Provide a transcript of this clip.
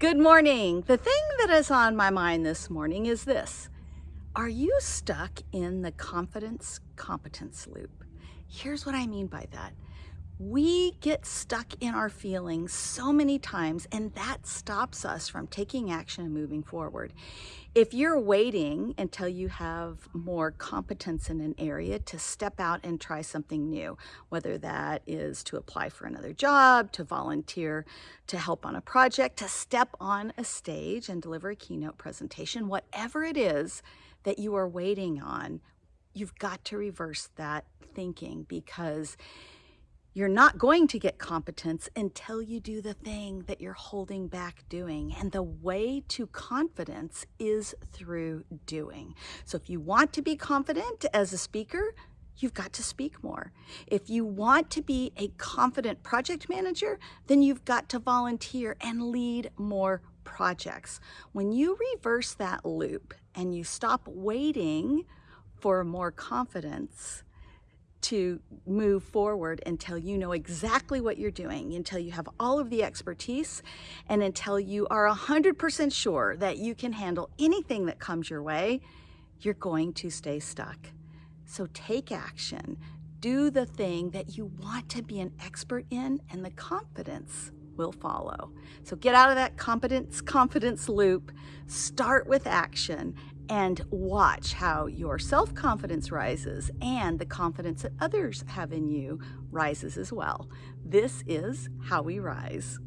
Good morning. The thing that is on my mind this morning is this. Are you stuck in the confidence competence loop? Here's what I mean by that. We get stuck in our feelings so many times and that stops us from taking action and moving forward. If you're waiting until you have more competence in an area to step out and try something new, whether that is to apply for another job, to volunteer, to help on a project, to step on a stage and deliver a keynote presentation, whatever it is that you are waiting on, you've got to reverse that thinking because you're not going to get competence until you do the thing that you're holding back doing. And the way to confidence is through doing. So if you want to be confident as a speaker, you've got to speak more. If you want to be a confident project manager, then you've got to volunteer and lead more projects. When you reverse that loop and you stop waiting for more confidence, to move forward until you know exactly what you're doing, until you have all of the expertise, and until you are 100% sure that you can handle anything that comes your way, you're going to stay stuck. So take action. Do the thing that you want to be an expert in, and the confidence will follow. So get out of that competence confidence loop, start with action, and watch how your self-confidence rises and the confidence that others have in you rises as well. This is how we rise.